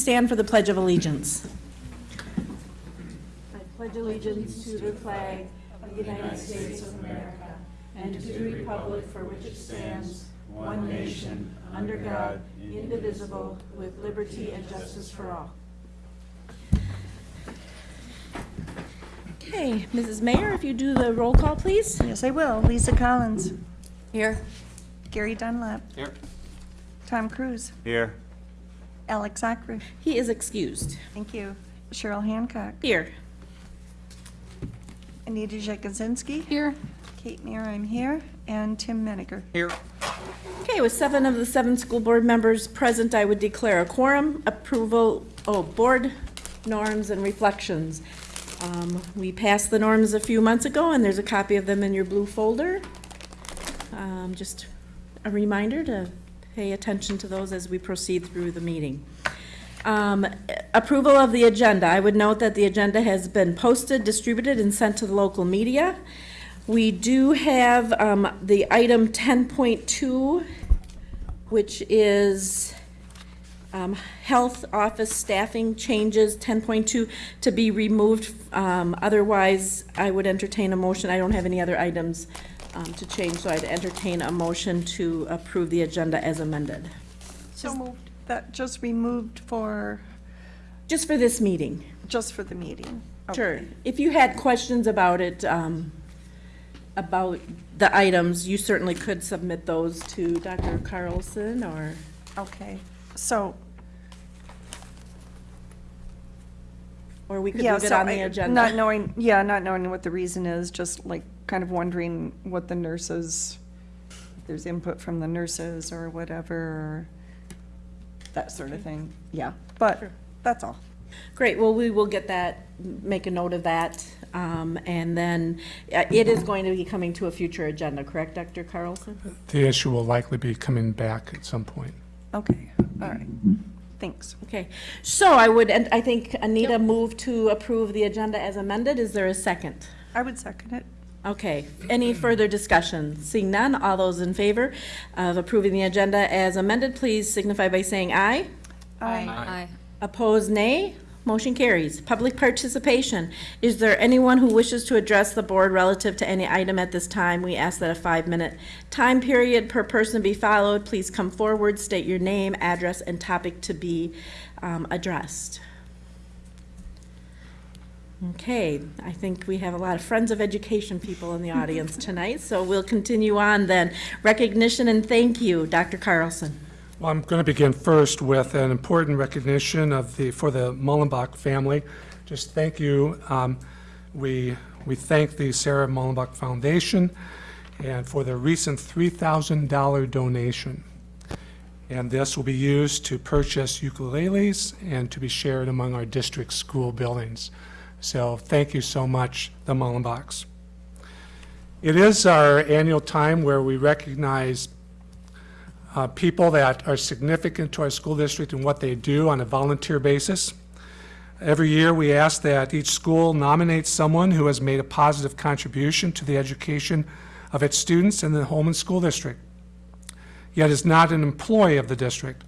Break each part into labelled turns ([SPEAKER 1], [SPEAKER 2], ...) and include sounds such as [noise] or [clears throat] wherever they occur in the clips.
[SPEAKER 1] Stand for the Pledge of Allegiance. I pledge allegiance to the flag of the United States of America and to the republic for which it stands, one nation, under God, indivisible, with liberty and justice for all. Okay, Mrs. Mayor, if you do the roll call, please.
[SPEAKER 2] Yes, I will. Lisa Collins.
[SPEAKER 1] Here.
[SPEAKER 2] Gary Dunlap.
[SPEAKER 3] Here.
[SPEAKER 2] Tom Cruise.
[SPEAKER 3] Here.
[SPEAKER 2] Alex Akrish.
[SPEAKER 1] He is excused.
[SPEAKER 2] Thank you. Cheryl Hancock.
[SPEAKER 1] Here.
[SPEAKER 2] Anita Jakuzinski.
[SPEAKER 1] Here.
[SPEAKER 2] Kate Mayer, I'm here. And Tim Meniger.
[SPEAKER 3] Here.
[SPEAKER 1] Okay, with seven of the seven school board members present, I would declare a quorum, approval, oh, board norms and reflections. Um, We passed the norms a few months ago, and there's a copy of them in your blue folder. Um, Just a reminder to pay attention to those as we proceed through the meeting. Um, Approval of the agenda. I would note that the agenda has been posted, distributed, and sent to the local media. We do have um, the item 10.2, which is um, health office staffing changes, 10.2, to be removed. Um, Otherwise, I would entertain a motion. I don't have any other items um, to change, so I'd entertain a motion to approve the agenda as amended.
[SPEAKER 2] So moved. That just removed for,
[SPEAKER 1] Just for this meeting.
[SPEAKER 2] just for the meeting.
[SPEAKER 1] Sure.
[SPEAKER 2] Okay.
[SPEAKER 1] If you had questions about it, um, about the items, you certainly could submit those to Dr. Carlson or,
[SPEAKER 2] Okay. So,
[SPEAKER 1] or we could
[SPEAKER 2] yeah,
[SPEAKER 1] leave it
[SPEAKER 2] so
[SPEAKER 1] on the
[SPEAKER 2] I-
[SPEAKER 1] agenda.
[SPEAKER 2] not knowing, yeah, not knowing what the reason is, just like kind of wondering what the nurses, if there's input from the nurses or whatever, that sort of thing. Yeah, but
[SPEAKER 1] Sure.
[SPEAKER 2] that's all.
[SPEAKER 1] Great, well, we will get that, make a note of that, um, and then uh, it is going to be coming to a future agenda, correct, Dr. Carlson?
[SPEAKER 4] The issue will likely be coming back at some point.
[SPEAKER 2] Okay, all right. Thanks.
[SPEAKER 1] Okay, so I would, and I think Anita moved to approve the agenda as amended. Is there a second?
[SPEAKER 2] I would second it.
[SPEAKER 1] Okay, any further discussion? Seeing none, all those in favor of approving the agenda as amended, please signify by saying aye.
[SPEAKER 2] Aye.
[SPEAKER 1] Opposed, nay. Motion carries. Public participation. Is there anyone who wishes to address the board relative to any item at this time? We ask that a five-minute time period per person be followed. Please come forward, state your name, address, and topic to be um, addressed. Okay, I think we have a lot of Friends of Education people in the audience [laughs] tonight, so we'll continue on then. Recognition and thank you, Dr. Carlson.
[SPEAKER 4] Well, I'm going to begin first with an important recognition of the, for the Mullenbach family. Just thank you. Um, We, we thank the Sarah Mullenbach Foundation and for their recent $3,000 donation. And this will be used to purchase ukuleles and to be shared among our district school buildings. So thank you so much, the Mullenbachs. It is our annual time where we recognize uh, people that are significant to our school district and what they do on a volunteer basis. Every year, we ask that each school nominate someone who has made a positive contribution to the education of its students in the Holmen School District, yet is not an employee of the district.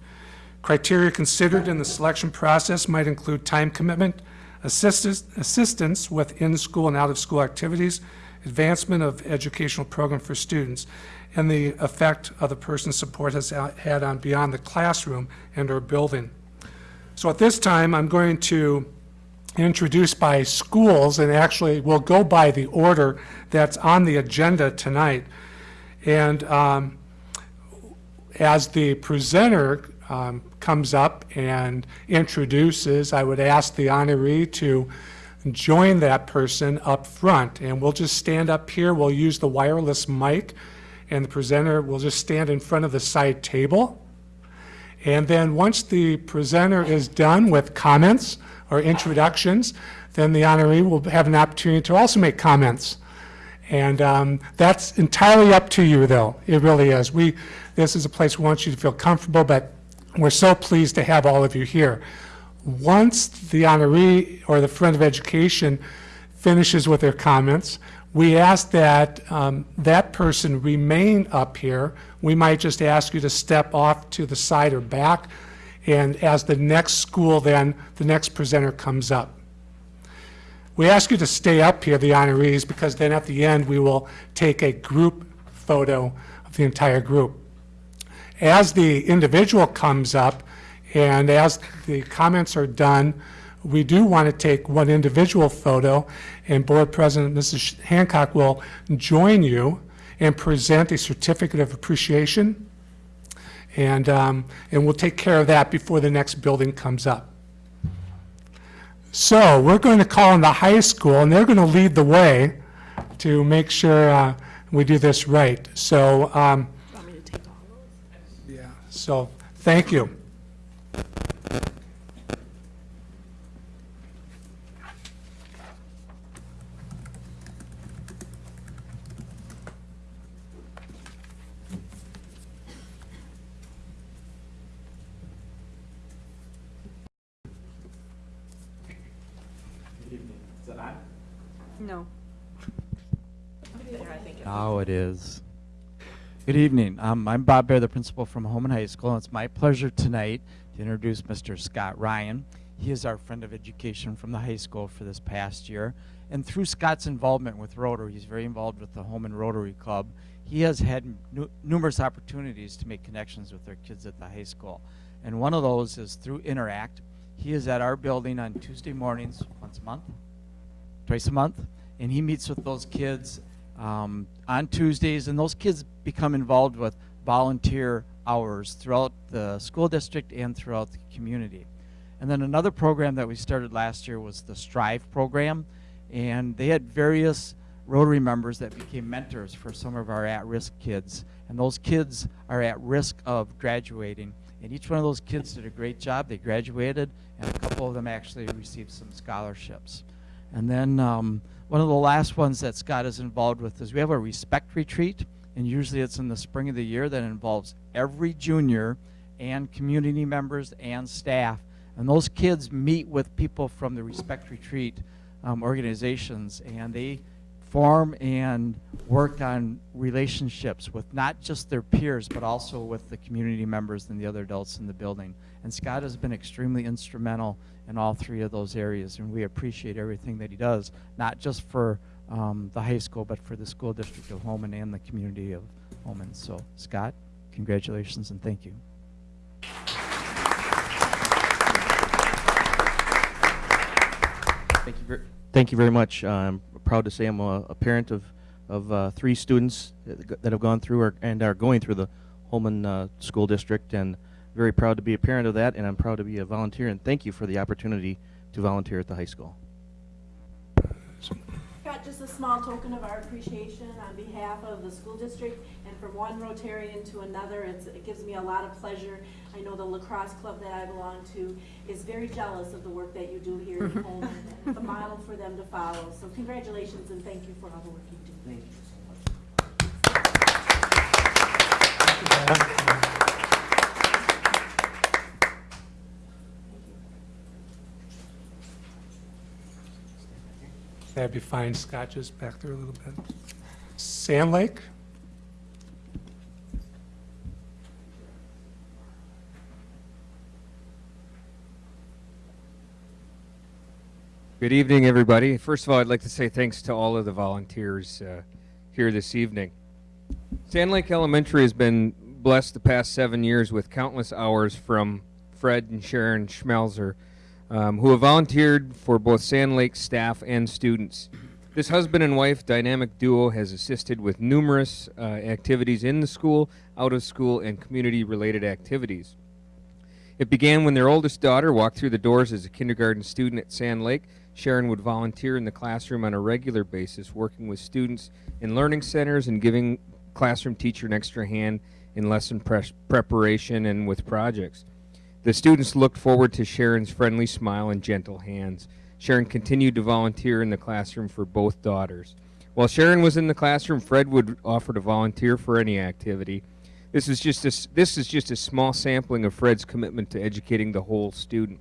[SPEAKER 4] Criteria considered in the selection process might include time commitment, assistance assistance with in-school and out-of-school activities, advancement of educational program for students, and the effect of the person's support has had on beyond the classroom and our building. So at this time, I'm going to introduce by schools, and actually we'll go by the order that's on the agenda tonight. And um, as the presenter um, comes up and introduces, I would ask the honoree to join that person up front. And we'll just stand up here, we'll use the wireless mic, and the presenter will just stand in front of the side table. And then once the presenter is done with comments or introductions, then the honoree will have an opportunity to also make comments. And um, that's entirely up to you, though. It really is. We, this is a place we want you to feel comfortable, but we're so pleased to have all of you here. Once the honoree or the friend of education finishes with their comments, we ask that um, that person remain up here. We might just ask you to step off to the side or back and as the next school then, the next presenter comes up. We ask you to stay up here, the honorees, because then at the end, we will take a group photo of the entire group. As the individual comes up and as the comments are done, we do want to take one individual photo, and Board President Mrs. Hancock will join you and present a certificate of appreciation, and, um, and we'll take care of that before the next building comes up. So we're going to call on the high school, and they're going to lead the way to make sure uh, we do this right. So, um,
[SPEAKER 1] Want me to take all those?
[SPEAKER 4] yeah, so, thank you.
[SPEAKER 3] Now it is. Good evening. Um, I'm Bob Bear, the principal from Holmen High School, and it's my pleasure tonight to introduce Mr. Scott Ryan. He is our friend of education from the high school for this past year. And through Scott's involvement with Rotary, he's very involved with the Holmen Rotary Club. He has had nu- numerous opportunities to make connections with their kids at the high school. And one of those is through Interact. He is at our building on Tuesday mornings, once a month, twice a month, and he meets with those kids um, on Tuesdays, and those kids become involved with volunteer hours throughout the school district and throughout the community. And then another program that we started last year was the Strive program, and they had various Rotary members that became mentors for some of our at-risk kids. And those kids are at risk of graduating. And each one of those kids did a great job. They graduated, and a couple of them actually received some scholarships. And then um, one of the last ones that Scott is involved with is we have a respect retreat, and usually it's in the spring of the year that involves every junior and community members and staff. And those kids meet with people from the respect retreat um, organizations, and they form and work on relationships with not just their peers, but also with the community members and the other adults in the building. And Scott has been extremely instrumental in all three of those areas, and we appreciate everything that he does, not just for um, the high school, but for the school district of Holmen and the community of Holmen. So, Scott, congratulations and thank you.
[SPEAKER 5] Thank you, ver- thank you very much. Uh, I'm proud to say I'm a, a parent of, of uh, three students that that have gone through or, and are going through the Holmen uh, School District, and very proud to be a parent of that, and I'm proud to be a volunteer, and thank you for the opportunity to volunteer at the high school.
[SPEAKER 1] Got just a small token of our appreciation on behalf of the school district and from one Rotarian to another. It's, it gives me a lot of pleasure. I know the La Crosse club that I belong to is very jealous of the work that you do here in [laughs] Holmen. and It's a model for them to follow. So congratulations and thank you for all the work you do. Thank you.
[SPEAKER 4] Be fine, Scott, just back there a little bit. Sand Lake?
[SPEAKER 6] Good evening, everybody. First of all, I'd like to say thanks to all of the volunteers uh, here this evening. Sand Lake Elementary has been blessed the past seven years with countless hours from Fred and Sharon Schmelzer, um, who have volunteered for both Sand Lake staff and students. This husband and wife dynamic duo has assisted with numerous uh, activities in the school, out of school, and community related activities. It began when their oldest daughter walked through the doors as a kindergarten student at Sand Lake. Sharon would volunteer in the classroom on a regular basis, working with students in learning centers and giving classroom teacher an extra hand in lesson pres- preparation and with projects. The students looked forward to Sharon's friendly smile and gentle hands. Sharon continued to volunteer in the classroom for both daughters. While Sharon was in the classroom, Fred would offer to volunteer for any activity. This is just a, this is just a small sampling of Fred's commitment to educating the whole student.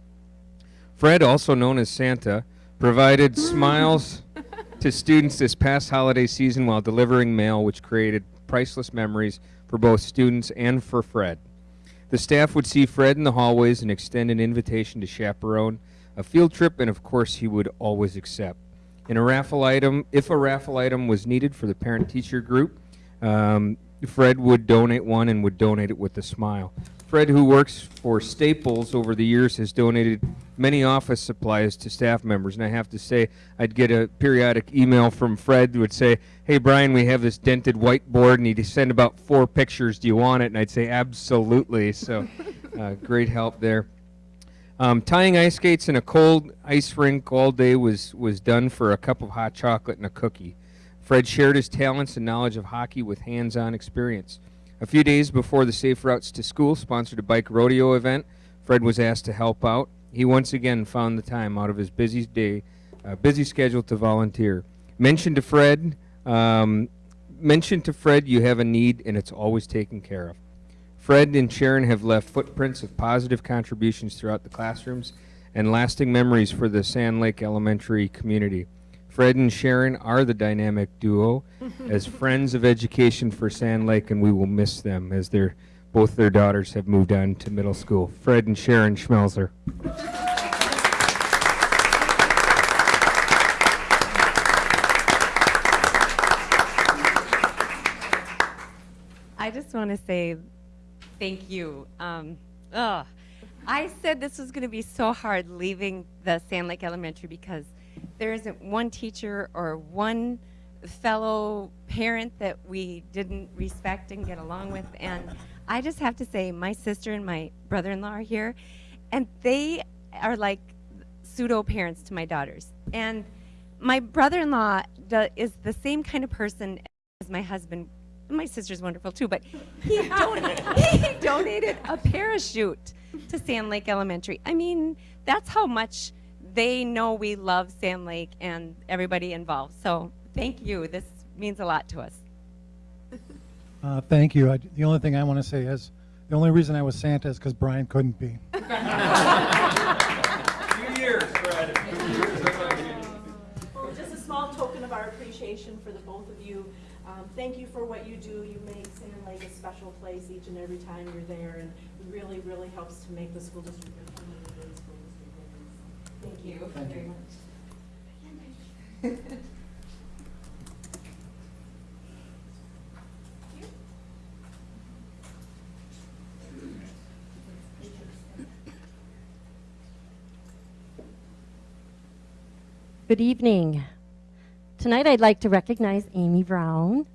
[SPEAKER 6] Fred, also known as Santa, provided [laughs] smiles to students this past holiday season while delivering mail, which created priceless memories for both students and for Fred. The staff would see Fred in the hallways and extend an invitation to chaperone a field trip, and of course, he would always accept. In a raffle item, if a raffle item was needed for the parent-teacher group, um, Fred would donate one and would donate it with a smile. Fred, who works for Staples over the years, has donated many office supplies to staff members. And I have to say, I'd get a periodic email from Fred that would say, Hey, Brian, we have this dented whiteboard, and he'd send about four pictures. Do you want it? And I'd say, Absolutely. So, [laughs] uh, great help there. Um, tying ice skates in a cold ice rink all day was, was done for a cup of hot chocolate and a cookie. Fred shared his talents and knowledge of hockey with hands on experience. A few days before the Safe Routes to School sponsored a bike rodeo event, Fred was asked to help out. He once again found the time out of his busy day, uh, busy schedule to volunteer. Mention to Fred, um, mention to Fred you have a need and it's always taken care of. Fred and Sharon have left footprints of positive contributions throughout the classrooms and lasting memories for the Sand Lake Elementary community. Fred and Sharon are the dynamic duo [laughs] as friends of education for Sand Lake, and we will miss them as their both their daughters have moved on to middle school. Fred and Sharon Schmelzer.
[SPEAKER 7] I just want to say thank you. Um, ugh. I said this was going to be so hard leaving the Sand Lake Elementary because there isn't one teacher or one fellow parent that we didn't respect and get along with. And I just have to say, my sister and my brother in law are here, and they are like pseudo parents to my daughters. And my brother in law is the same kind of person as my husband my sister's wonderful too, but he, [laughs] don- he donated a parachute to Sand Lake Elementary. I mean, that's how much they know we love Sand Lake and everybody involved. So thank you. This means a lot to us.
[SPEAKER 8] Uh, thank you. I, the only thing I want to say is the only reason I was Santa is because Brian couldn't be. [laughs]
[SPEAKER 1] Two years, Well, just a small token of our appreciation for the both of you. Um, Thank you for what you do. You make Sand Lake a special place each and every time you're there, and it really, really helps to make the school district a really great school district. Thank you very much. [laughs]
[SPEAKER 9] Good evening. Tonight I'd like to recognize Amy Brown.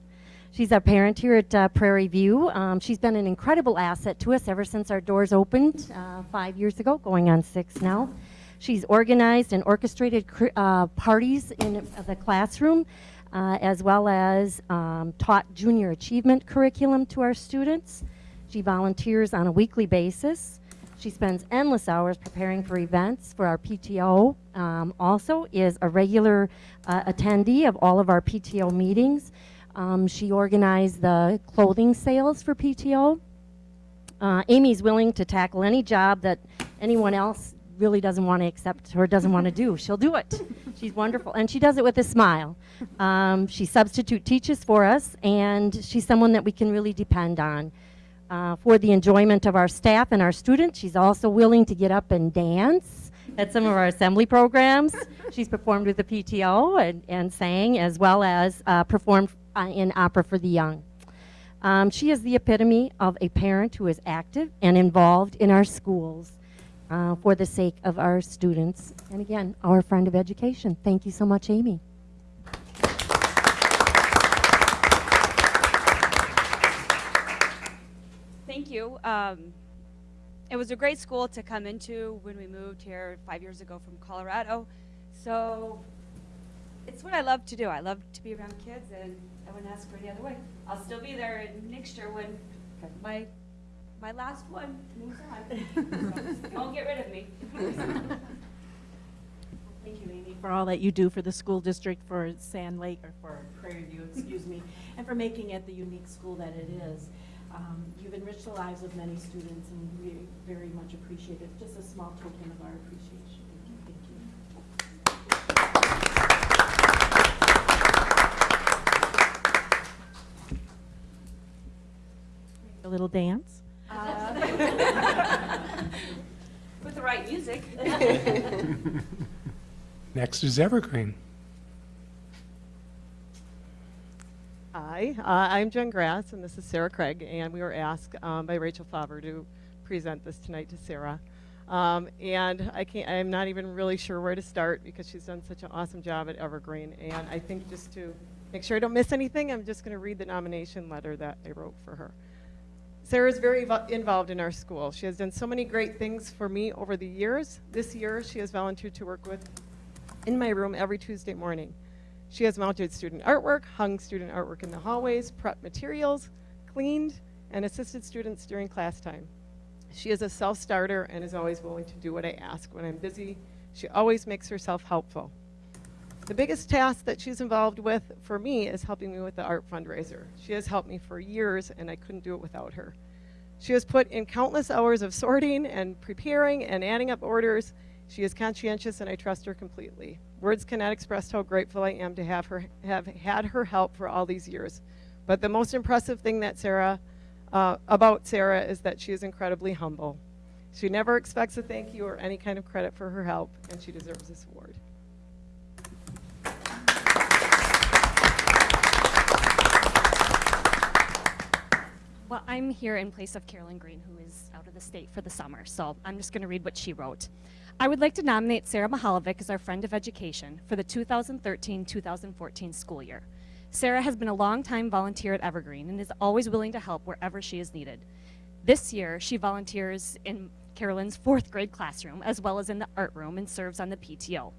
[SPEAKER 9] She's a parent here at uh, Prairie View. Um, she's been an incredible asset to us ever since our doors opened uh, five years ago, going on six now. She's organized and orchestrated uh, parties in the classroom, uh, as well as um, taught junior achievement curriculum to our students. She volunteers on a weekly basis. She spends endless hours preparing for events for our PTO. Um, also is a regular uh, attendee of all of our PTO meetings. Um, she organized the clothing sales for PTO. Uh, Amy's willing to tackle any job that anyone else really doesn't want to accept or doesn't want to do. She'll do it. She's wonderful. And she does it with a smile. Um, she substitute teaches for us, and she's someone that we can really depend on. Uh, for the enjoyment of our staff and our students. She's also willing to get up and dance at some of our assembly programs. [laughs] She's performed with the PTO and, and sang, as well as uh, performed uh, in Opera for the Young. Um, she is the epitome of a parent who is active and involved in our schools uh, for the sake of our students. And again, our friend of education. Thank you so much, Amy.
[SPEAKER 10] Thank you. Um, it was a great school to come into when we moved here five years ago from Colorado. So it's what I love to do. I love to be around kids, and I wouldn't ask for any other way. I'll still be there next year when my my last one moves on. So, [laughs] don't get rid of me. [laughs]
[SPEAKER 1] Thank you, Amy, for all that you do for the school district, for Sand Lake, or for Prairie View, excuse me, and for making it the unique school that it is. Um, You've enriched the lives of many students, and we very much appreciate it. Just a small token of our appreciation. Thank you. A little dance.
[SPEAKER 10] Uh, [laughs] With the right music. [laughs]
[SPEAKER 4] Next is Evergreen.
[SPEAKER 11] Hi, uh, I'm Jen Grass, and this is Sarah Craig, and we were asked um, by Rachel Faber to present this tonight to Sarah. Um, and I can't, I'm not even really sure where to start because she's done such an awesome job at Evergreen. And I think just to make sure I don't miss anything, I'm just going to read the nomination letter that I wrote for her. Sarah is very involved in our school. She has done so many great things for me over the years. This year, she has volunteered to work with in my room every Tuesday morning. She has mounted student artwork, hung student artwork in the hallways, prepped materials, cleaned, and assisted students during class time. She is a self starter and is always willing to do what I ask. When I'm busy, she always makes herself helpful. The biggest task that she's involved with for me is helping me with the art fundraiser. She has helped me for years, and I couldn't do it without her. She has put in countless hours of sorting and preparing and adding up orders. She is conscientious, and I trust her completely. Words cannot express how grateful I am to have her have had her help for all these years. But the most impressive thing that Sarah uh, about Sarah is that she is incredibly humble. She never expects a thank you or any kind of credit for her help, and she deserves this award.
[SPEAKER 12] Well, I'm here in place of Carolyn Green, who is out of the state for the summer, so I'm just going to read what she wrote. I would like to nominate Sarah Mahalovic as our friend of education for the 2013-2014 school year. Sarah has been a long-time volunteer at Evergreen and is always willing to help wherever she is needed. This year, she volunteers in Carolyn's fourth grade classroom, as well as in the art room, and serves on the PTO.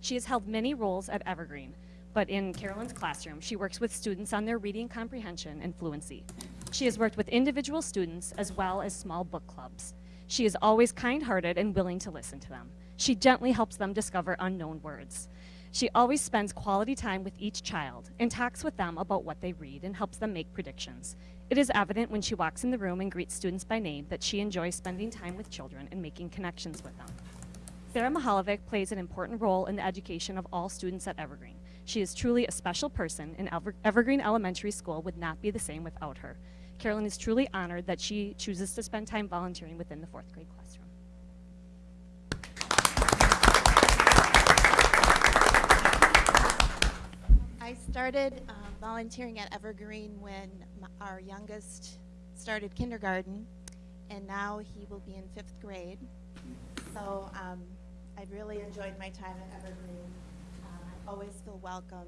[SPEAKER 12] She has held many roles at Evergreen, but in Carolyn's classroom, she works with students on their reading comprehension and fluency. She has worked with individual students as well as small book clubs. She is always kind hearted and willing to listen to them. She gently helps them discover unknown words. She always spends quality time with each child and talks with them about what they read and helps them make predictions. It is evident when she walks in the room and greets students by name that she enjoys spending time with children and making connections with them. Sarah Mahalovic plays an important role in the education of all students at Evergreen. She is truly a special person, and Ever- Evergreen Elementary School would not be the same without her. Carolyn is truly honored that she chooses to spend time volunteering within the fourth grade classroom.
[SPEAKER 13] I started um, volunteering at Evergreen when our youngest started kindergarten, and now he will be in fifth grade. So um, I've really enjoyed my time at Evergreen. Uh, I always feel welcome.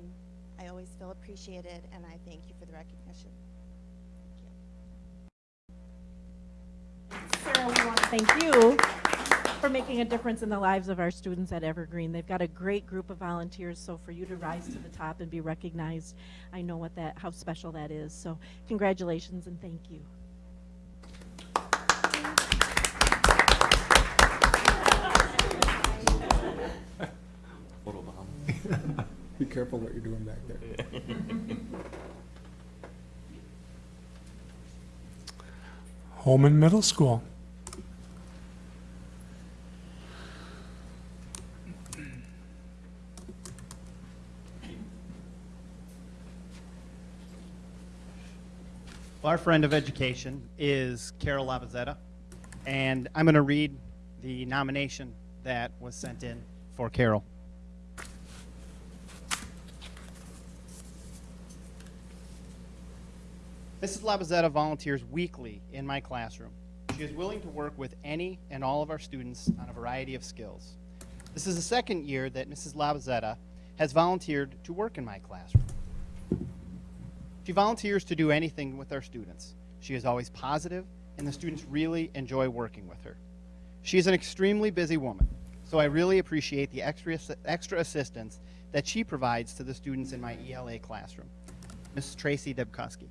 [SPEAKER 13] I always feel appreciated, and I thank you for the recognition.
[SPEAKER 1] Sarah, uh, we want to thank you for making a difference in the lives of our students at Evergreen. They've got a great group of volunteers, so for you to rise to the top and be recognized, I know what that, how special that is. So congratulations and thank you.
[SPEAKER 14] Photo [laughs] bomb. Be careful what you're doing back there. [laughs]
[SPEAKER 4] Holmen Middle School.
[SPEAKER 15] Our friend of education is Carol Labazetta, and I'm going to read the nomination that was sent in for Carol. Mrs. Labazetta volunteers weekly in my classroom. She is willing to work with any and all of our students on a variety of skills. This is the second year that Mrs. Labazetta has volunteered to work in my classroom. She volunteers to do anything with our students. She is always positive, and the students really enjoy working with her. She is an extremely busy woman, so I really appreciate the extra, extra assistance that she provides to the students in my ELA classroom. Mrs. Tracy Debkowski.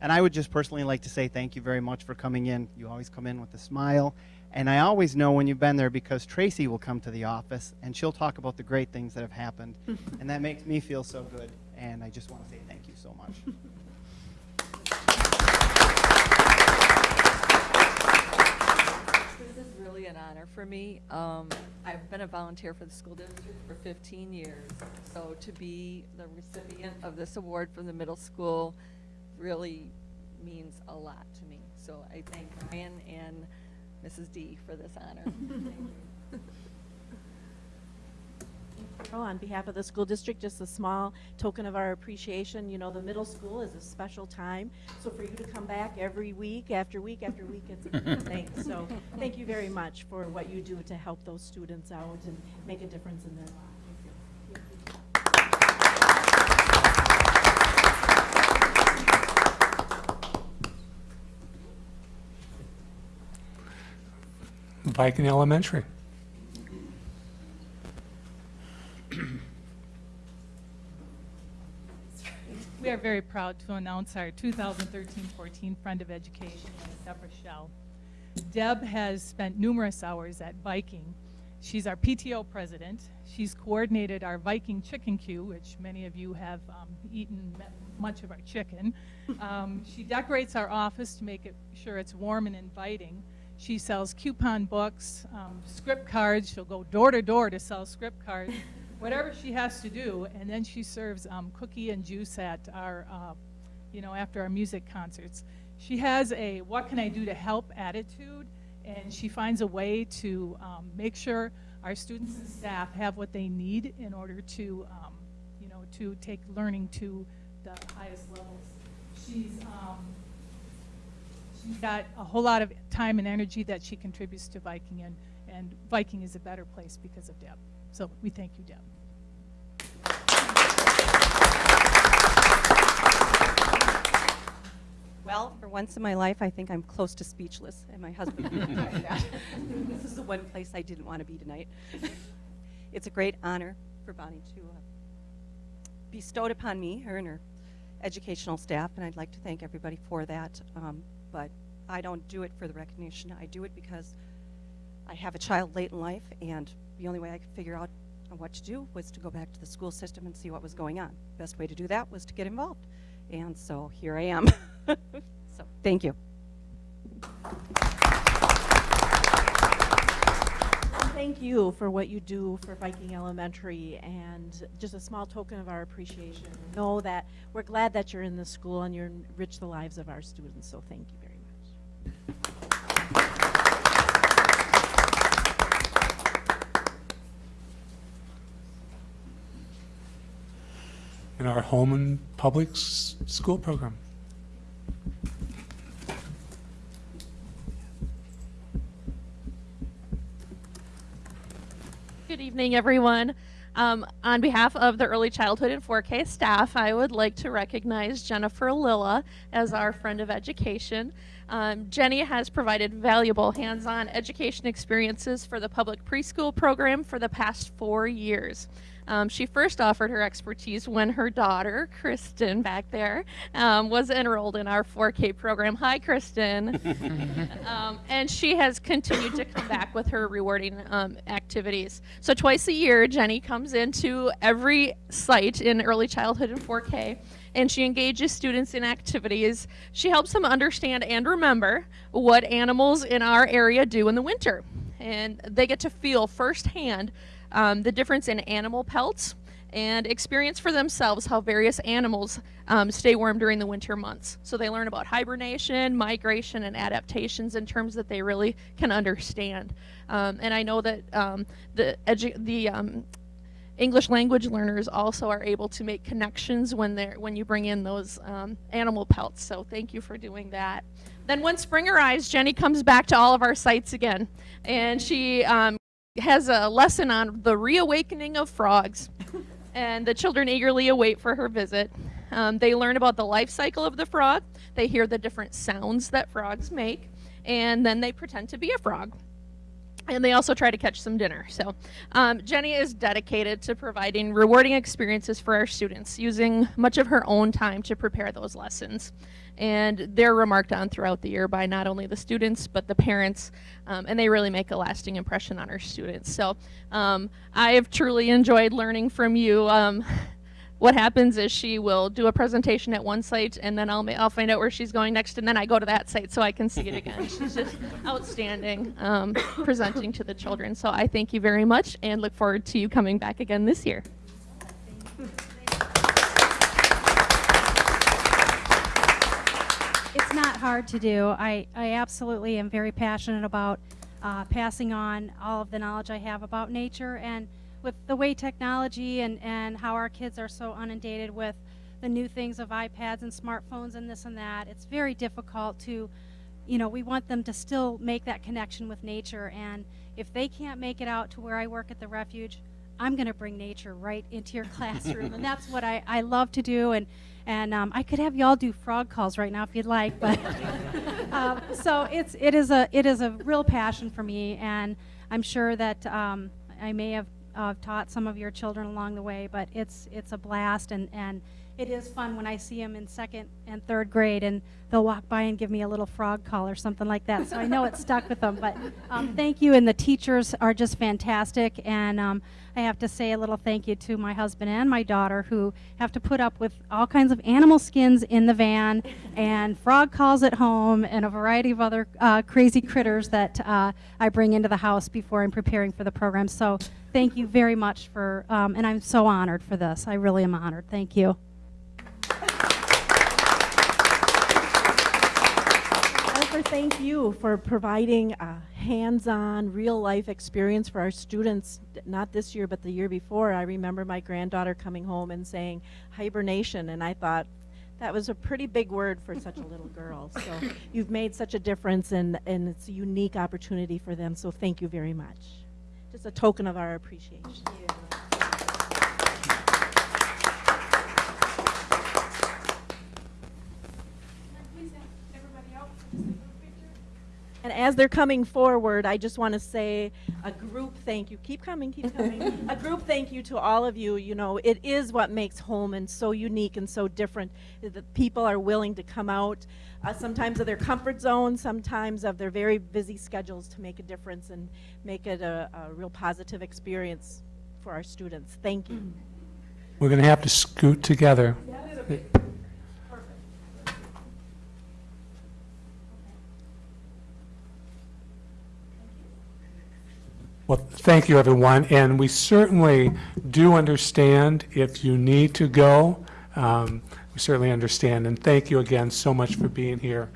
[SPEAKER 15] And I would just personally like to say thank you very much for coming in. You always come in with a smile. And I always know when you've been there because Tracy will come to the office and she'll talk about the great things that have happened. [laughs] and that makes me feel so good. And I just want to say thank you so much.
[SPEAKER 16] This is really an honor for me. Um, I've been a volunteer for the school district for 15 years, so to be the recipient of this award from the middle school really means a lot to me. So I thank Ryan and Mrs. D for this honor. [laughs] Thank you.
[SPEAKER 1] Oh, On behalf of the school district, just a small token of our appreciation. You know, the middle school is a special time, so for you to come back every week, after week, after week, it's a [laughs] good thing. So thank you very much for what you do to help those students out and make a difference in their lives.
[SPEAKER 4] Viking Elementary. [clears throat]
[SPEAKER 17] We are very proud to announce our 2013-14 Friend of Education, Deborah Shell. Deb has spent numerous hours at Viking. She's our PTO president. She's coordinated our Viking chicken queue, which many of you have um, eaten much of our chicken. Um, she decorates our office to make it sure it's warm and inviting. She sells coupon books, um, scrip cards. She'll go door to door to sell scrip cards, [laughs] whatever she has to do. And then she serves um, cookie and juice at our, uh, you know, after our music concerts. She has a what can I do to help attitude, and she finds a way to um, make sure our students and staff have what they need in order to, um, you know, to take learning to the highest levels. She's um, she's got a whole lot of time and energy that she contributes to Viking, and, and Viking is a better place because of Deb. So we thank you, Deb.
[SPEAKER 2] Well, for once in my life, I think I'm close to speechless, and my husband. [laughs] [laughs] this is the one place I didn't want to be tonight. [laughs] It's a great honor for Bonnie to uh, bestowed upon me, her and her educational staff, and I'd like to thank everybody for that. Um, but I don't do it for the recognition. I do it because I have a child late in life, and the only way I could figure out what to do was to go back to the school system and see what was going on. Best way to do that was to get involved. And so here I am. [laughs] so thank you.
[SPEAKER 1] Thank you for what you do for Viking Elementary, and just a small token of our appreciation. Know that we're glad that you're in the school and you enrich the lives of our students, so thank you.
[SPEAKER 4] In our home and public school program.
[SPEAKER 18] Good evening, everyone. Um, on behalf of the Early Childhood and 4K staff, I would like to recognize Jennifer Lilla as our friend of education. Um, Jenny has provided valuable hands-on education experiences for the public preschool program for the past four years. Um, she first offered her expertise when her daughter, Kristen, back there, um, was enrolled in our 4K program. Hi, Kristen. [laughs] um, and she has continued to come back with her rewarding um, activities. So twice a year, Jenny comes into every site in early childhood and 4K, and she engages students in activities. She helps them understand and remember what animals in our area do in the winter, and they get to feel firsthand um, the difference in animal pelts and experience for themselves how various animals um, stay warm during the winter months. So they learn about hibernation, migration, and adaptations in terms that they really can understand. Um, and I know that um, the the um, English language learners also are able to make connections when they're when you bring in those um, animal pelts. So thank you for doing that. Then when spring arrives, Jenny comes back to all of our sites again, and she um, has a lesson on the reawakening of frogs, [laughs] and the children eagerly await for her visit. Um, they learn about the life cycle of the frog. They hear the different sounds that frogs make, and then they pretend to be a frog and they also try to catch some dinner. So um, Jenny is dedicated to providing rewarding experiences for our students, using much of her own time to prepare those lessons. And they're remarked on throughout the year by not only the students, but the parents, um, and they really make a lasting impression on our students. So um, I have truly enjoyed learning from you. Um, [laughs] what happens is she will do a presentation at one site and then I'll, I'll find out where she's going next and then I go to that site so I can see it again. [laughs] she's just outstanding um, presenting to the children. So I thank you very much and look forward to you coming back again this year.
[SPEAKER 10] It's
[SPEAKER 19] hard to do. I, I absolutely am very passionate about uh, passing on all of the knowledge I have about nature and with the way technology and, and how our kids are so inundated with the new things of iPads and smartphones and this and that, it's very difficult to, you know, we want them to still make that connection with nature. And if they can't make it out to where I work at the refuge, I'm going to bring nature right into your [laughs] classroom. and that's what I, I love to do. And, and um, I could have y'all do frog calls right now if you'd like. But [laughs] um, so it's, it, is a, it is a real passion for me. And I'm sure that um, I may have uh, taught some of your children along the way, but it's, it's a blast. And, and it is fun when I see them in second and third grade and they'll walk by and give me a little frog call or something like that. So I know it stuck with them. But um, thank you, and the teachers are just fantastic. And um, I have to say a little thank you to my husband and my daughter who have to put up with all kinds of animal skins in the van [laughs] and frog calls at home and a variety of other uh, crazy critters that uh, I bring into the house before I'm preparing for the program. So thank you very much for, um, and I'm so honored for this. I really am honored. Thank you. [laughs]
[SPEAKER 1] Jennifer, thank you for providing a hands-on, real-life experience for our students, not this year, but the year before. I remember my granddaughter coming home and saying hibernation, and I thought, that was a pretty big word for such a little girl. [laughs] So you've made such a difference, and, and it's a unique opportunity for them, so thank you very much. Just a token of our appreciation. And as they're coming forward, I just want to say a group thank you. Keep coming, keep coming. [laughs] a group thank you to all of you. You know, it is what makes Holmen so unique and so different. That people are willing to come out, uh, sometimes of their comfort zone, sometimes of their very busy schedules to make a difference and make it a, a real positive experience for our students. Thank you.
[SPEAKER 4] We're going to have to scoot together. Well, thank you, everyone, and we certainly do understand if you need to go. Um, We certainly understand, and thank you again so much for being here.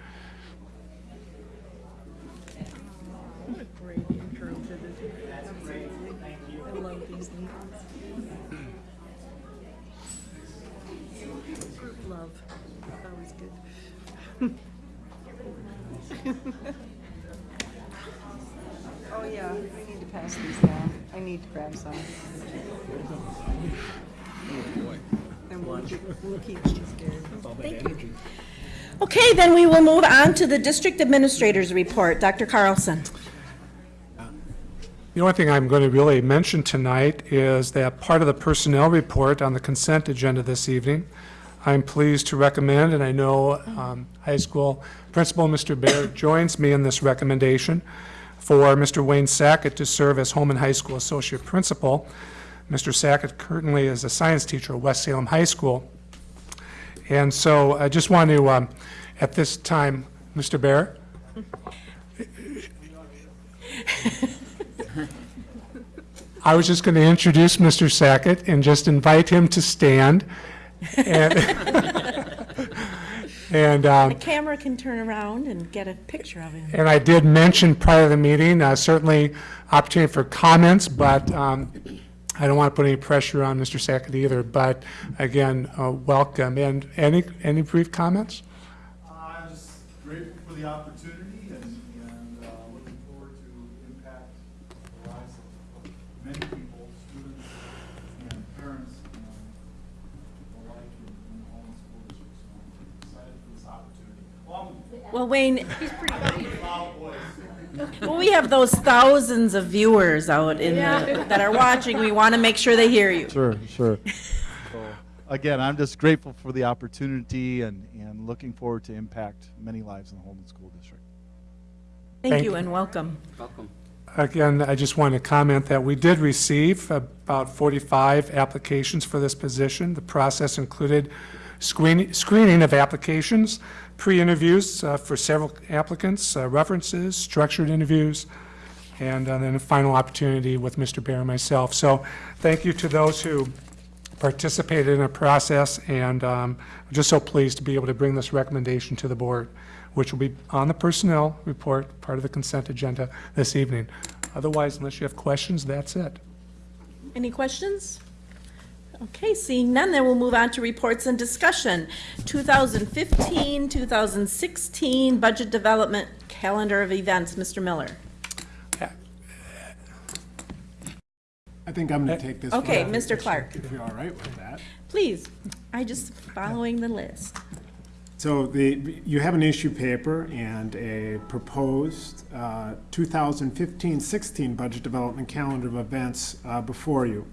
[SPEAKER 2] Love. Always good. Oh, yeah, we need to pass these down. I need to grab some. And we'll keep, we'll keep these scared.
[SPEAKER 1] Thank you. Okay, then we will move on to the district administrator's report. Dr. Carlson.
[SPEAKER 4] The only thing I'm going to really mention tonight is that part of the personnel report on the consent agenda this evening, I'm pleased to recommend, and I know um, high school principal Mr. Baird joins me in this recommendation, for Mr. Wayne Sackett to serve as Holmen High School Associate Principal. Mr. Sackett currently is a science teacher at West Salem High School. And so I just want to, um, at this time, Mr. Bear, I was just going to introduce Mr. Sackett and just invite him to stand. [laughs] And, and um,
[SPEAKER 1] The camera can turn around and get a picture of him.
[SPEAKER 4] And I did mention prior to the meeting, uh, certainly opportunity for comments, but um, I don't want to put any pressure on Mr. Sackett either. But again, uh, welcome. And any, any brief comments?
[SPEAKER 20] I'm just grateful for the opportunity and, and uh, looking forward to impact the lives of of many people, students and parents, um, alike in in the Holmen School District. So I'm excited for this opportunity. Well,
[SPEAKER 1] Wayne-
[SPEAKER 20] He's pretty loud.
[SPEAKER 1] Well, we have those thousands of viewers out in
[SPEAKER 20] Yeah.
[SPEAKER 1] the, that are watching. We want to make sure they hear you.
[SPEAKER 20] Sure, sure. So, Again, I'm just grateful for the opportunity and, and looking forward to impact many lives in the Holmen School District.
[SPEAKER 1] Thank
[SPEAKER 4] Thank
[SPEAKER 1] you
[SPEAKER 4] you.
[SPEAKER 1] and welcome.
[SPEAKER 21] Welcome.
[SPEAKER 4] Again, I just want to comment that we did receive about 45 applications for this position. The process included screening, screening of applications, pre-interviews uh, for several applicants, uh, references, structured interviews, and uh, then a final opportunity with Mr. Bear and myself. So thank you to those who participated in the process, and um, I'm just so pleased to be able to bring this recommendation to the board. which will be on the personnel report, part of the consent agenda this evening. Otherwise, unless you have questions, that's it.
[SPEAKER 1] Any questions? Okay, seeing none, then we'll move on to reports and discussion. 2015, 2016 Budget Development Calendar of Events. Mr. Miller.
[SPEAKER 21] I think I'm going to take this.
[SPEAKER 1] Okay,
[SPEAKER 21] if-
[SPEAKER 1] Mr. Clark.
[SPEAKER 21] If you're all right with that.
[SPEAKER 1] Please, I just following the list.
[SPEAKER 21] So the, you have an issue paper and a proposed uh, 2015-16 budget development calendar of events uh, before you.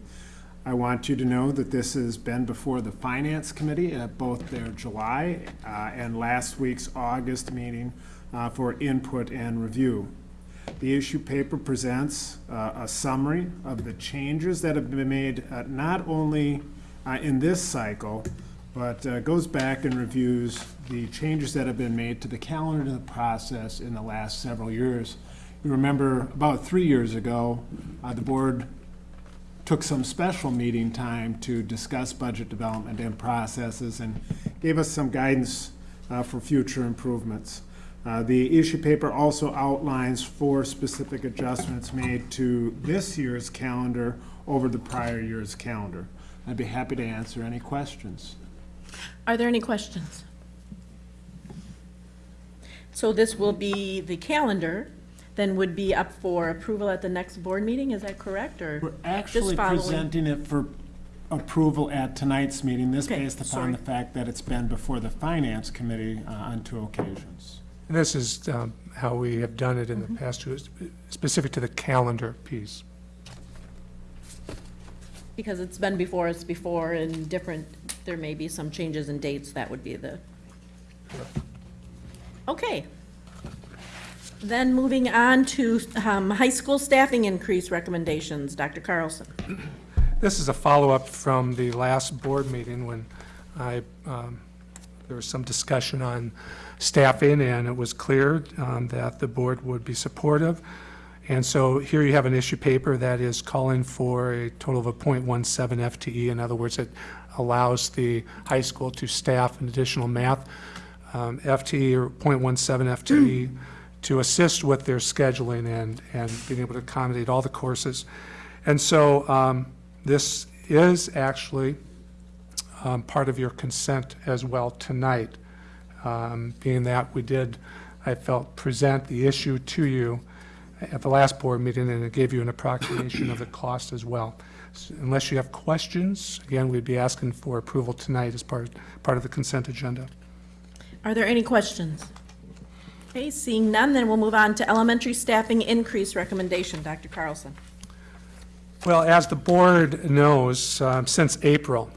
[SPEAKER 21] I want you to know that this has been before the Finance Committee at both their July uh, and last week's August meeting uh, for input and review. The issue paper presents uh, a summary of the changes that have been made, uh, not only uh, in this cycle, but uh, goes back and reviews the changes that have been made to the calendar and the process in the last several years. You remember, about three years ago, the board took some special meeting time to discuss budget development and processes and gave us some guidance uh, for future improvements. Uh, The issue paper also outlines four specific adjustments made to this year's calendar over the prior year's calendar. I'd be happy to answer any questions.
[SPEAKER 1] Are there any questions? So this will be, the calendar then would be up for approval at the next board meeting, is that correct, or?
[SPEAKER 21] We're
[SPEAKER 1] just
[SPEAKER 21] actually
[SPEAKER 1] following?
[SPEAKER 21] presenting it for approval at tonight's meeting, this
[SPEAKER 1] Okay,
[SPEAKER 21] based upon
[SPEAKER 1] sorry.
[SPEAKER 21] the fact that it's been before the Finance Committee uh, on two occasions.
[SPEAKER 4] And this is um, how we have done it in the past, too, is specific to the calendar piece.
[SPEAKER 1] Because it's been before us before and different, there may be some changes in dates, that would be the. Okay. Then moving on to um, high school staffing increase recommendations, Dr. Carlson.
[SPEAKER 4] This is a follow-up from the last board meeting when I, um, there was some discussion on staffing, and it was clear um, that the board would be supportive. And so here you have an issue paper that is calling for a total of a .17 FTE. In other words, it allows the high school to staff an additional math um, FTE or .17 FTE [clears throat] to assist with their scheduling and, and being able to accommodate all the courses. And so um, this is actually um, part of your consent as well tonight, um, being that we did, I felt, present the issue to you at the last board meeting, and it gave you an approximation of the cost as well. S- Unless you have questions, again, we'd be asking for approval tonight as part, part of the consent agenda.
[SPEAKER 1] Are there any questions? Okay, seeing none, then we'll move on to elementary staffing increase recommendation, Dr. Carlson.
[SPEAKER 4] Well, as the board knows, um, since April,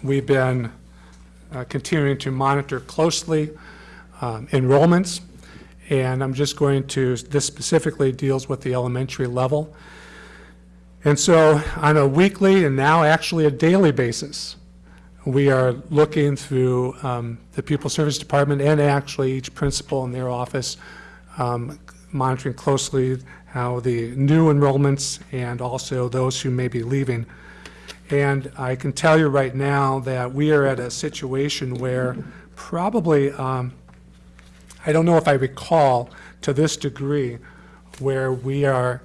[SPEAKER 4] we've been uh, continuing to monitor closely um, enrollments, and I'm just going to, this specifically deals with the elementary level. And so on a weekly and now actually a daily basis, we are looking through um, the pupil service department and actually each principal in their office, um, monitoring closely how the new enrollments and also those who may be leaving. And I can tell you right now that we are at a situation where probably, um, I don't know if I recall to this degree, where we are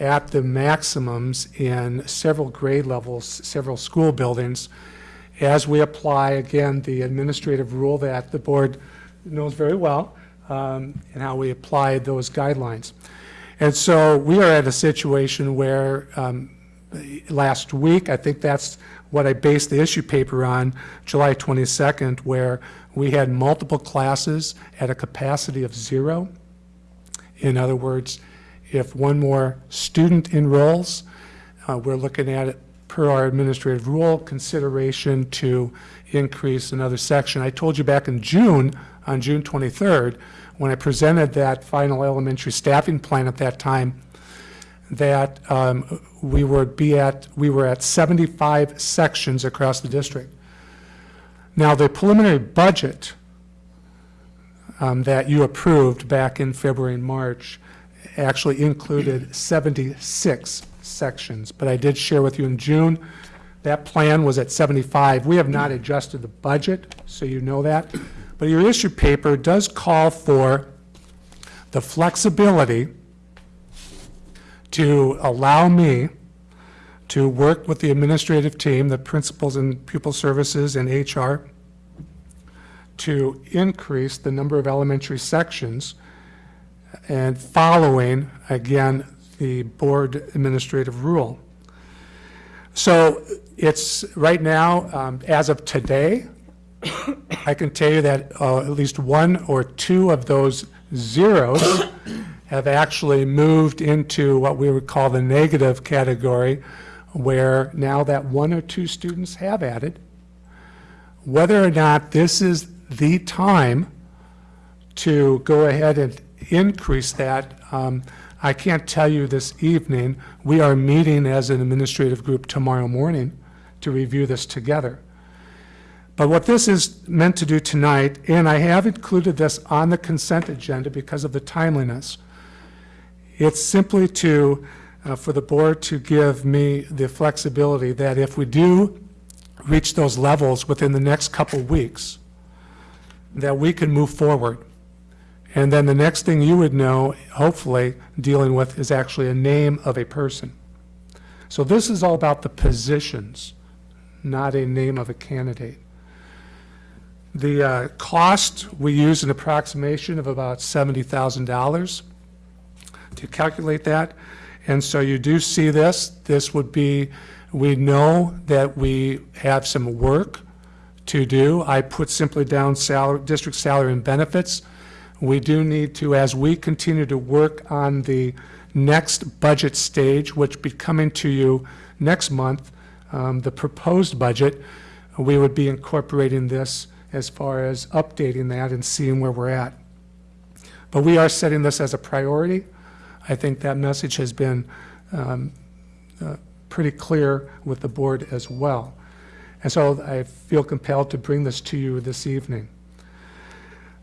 [SPEAKER 4] at the maximums in several grade levels, several school buildings, as we apply, again, the administrative rule that the board knows very well, um, and how we apply those guidelines. And so we are at a situation where um, last week, I think that's what I based the issue paper on, July 22nd, where we had multiple classes at a capacity of zero. In other words, if one more student enrolls, uh, we're looking at it per our administrative rule, consideration to increase another section. I told you back in June, on June 23rd, when I presented that final elementary staffing plan at that time, that um, we would be at, we were at 75 sections across the district. Now, the preliminary budget um, that you approved back in February and March actually included 76 sections. But I did share with you in June That plan was at 75. We have not adjusted the budget, so you know that. But your issue paper does call for the flexibility to allow me to work with the administrative team, the principals and pupil services and HR, to increase the number of elementary sections and following, again, the board administrative rule. So it's, right now, um, as of today, [coughs] I can tell you that uh, at least one or two of those zeros [coughs] have actually moved into what we would call the negative category, where now that one or two students have added, whether or not this is the time to go ahead and increase that, um, I can't tell you this evening. We are meeting as an administrative group tomorrow morning to review this together. But what this is meant to do tonight, and I have included this on the consent agenda because of the timeliness, it's simply to, uh, for the board to give me the flexibility that if we do reach those levels within the next couple weeks, that we can move forward. And then the next thing you would know, hopefully, dealing with is actually a name of a person. So this is all about the positions, not a name of a candidate. The uh, cost, we use an approximation of about $70,000 to calculate that. And so you do see this. This would be, we know that we have some work to do. I put simply down salary, district salary and benefits. We do need to, as we continue to work on the next budget stage, which be coming to you next month, um, the proposed budget, we would be incorporating this as far as updating that and seeing where we're at. But we are setting this as a priority. I think that message has been um, uh, pretty clear with the board as well. And so I feel compelled to bring this to you this evening.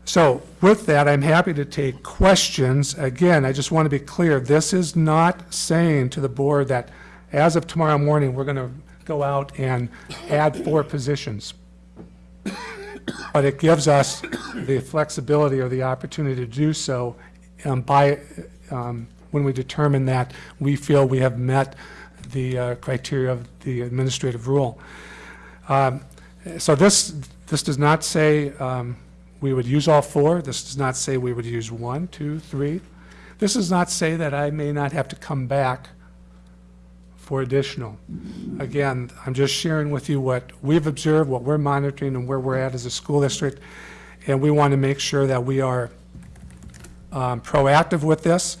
[SPEAKER 4] So with that, I'm happy to take questions. Again, I just want to be clear, this is not saying to the board that as of tomorrow morning, we're going to go out and add four positions. But it gives us the flexibility or the opportunity to do so um, by, um, when we determine that we feel we have met the uh, criteria of the administrative rule. Um, So this, this does not say um, we would use all four. This does not say we would use one, two, three. This does not say that I may not have to come back for additional. Again, I'm just sharing with you what we've observed, what we're monitoring, and where we're at as a school district. And we want to make sure that we are um, proactive with this,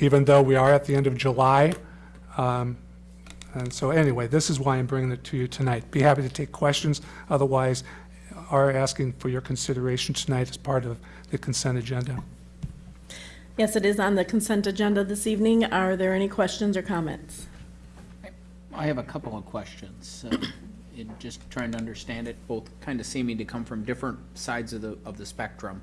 [SPEAKER 4] even though we are at the end of July. Um, And so anyway, this is why I'm bringing it to you tonight. Be happy to take questions. Otherwise, are asking for your consideration tonight as part of the consent agenda.
[SPEAKER 1] Yes, it is on the consent agenda this evening. Are there any questions or comments?
[SPEAKER 22] I have a couple of questions. uh, In just trying to understand it, both kind of seeming to come from different sides of the, of the spectrum.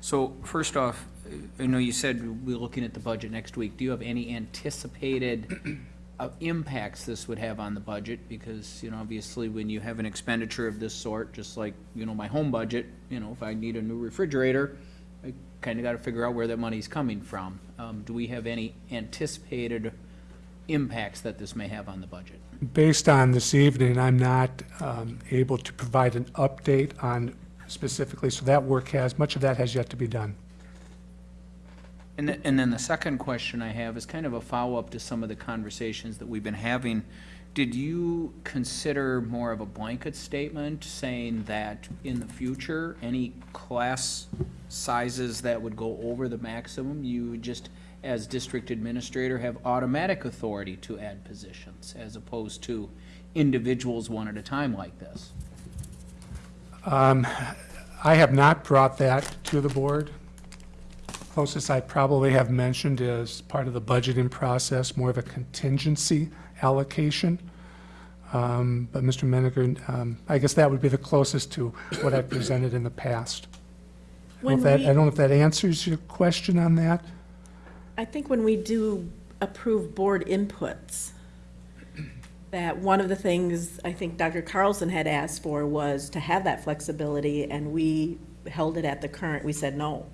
[SPEAKER 22] So first off, uh, I know you said we're looking at the budget next week. Do you have any anticipated uh, impacts this would have on the budget? Because, you know, obviously, when you have an expenditure of this sort, just like, you know, my home budget, you know, if I need a new refrigerator, I kind of got to figure out where that money's coming from. Um, Do we have any anticipated impacts that this may have on the budget?
[SPEAKER 4] Based on this evening, I'm not um, able to provide an update on specifically, so that work has, much of that has yet to be done.
[SPEAKER 22] And, th- and then the second question I have is kind of a follow-up to some of the conversations that we've been having. Did you consider more of a blanket statement saying that in the future, any class sizes that would go over the maximum, you just, as district administrator, have automatic authority to add positions as opposed to individuals one at a time like this?
[SPEAKER 4] Um, I have not brought that to the board. Closest I probably have mentioned is part of the budgeting process, more of a contingency allocation. Um, But Mr. Menninger, um, I guess that would be the closest to what I've presented in the past. I don't know
[SPEAKER 1] When
[SPEAKER 4] if that-
[SPEAKER 1] we-
[SPEAKER 4] I don't know if that answers your question on that.
[SPEAKER 1] I think when we do approve board inputs, that one of the things I think Dr. Carlson had asked for was to have that flexibility, and we held it at the current, we said no.